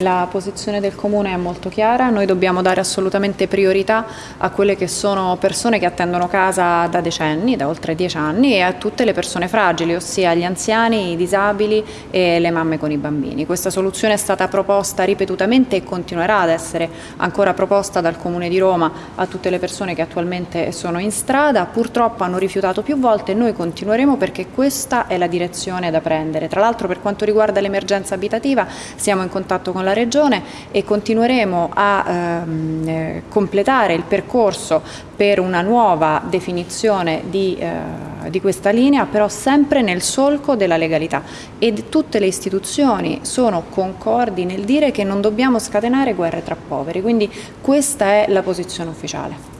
La posizione del Comune è molto chiara, noi dobbiamo dare assolutamente priorità a quelle che sono persone che attendono casa da decenni, da oltre dieci anni e a tutte le persone fragili, ossia gli anziani, i disabili e le mamme con i bambini. Questa soluzione è stata proposta ripetutamente e continuerà ad essere ancora proposta dal Comune di Roma a tutte le persone che attualmente sono in strada, purtroppo hanno rifiutato più volte e noi continueremo perché questa è la direzione da prendere. Tra l'altro per quanto riguarda l'emergenza abitativa siamo in contatto con la Regione e continueremo a ehm, eh, completare il percorso per una nuova definizione di, eh, di, questa linea, però sempre nel solco della legalità e tutte le istituzioni sono concordi nel dire che non dobbiamo scatenare guerre tra poveri, quindi questa è la posizione ufficiale.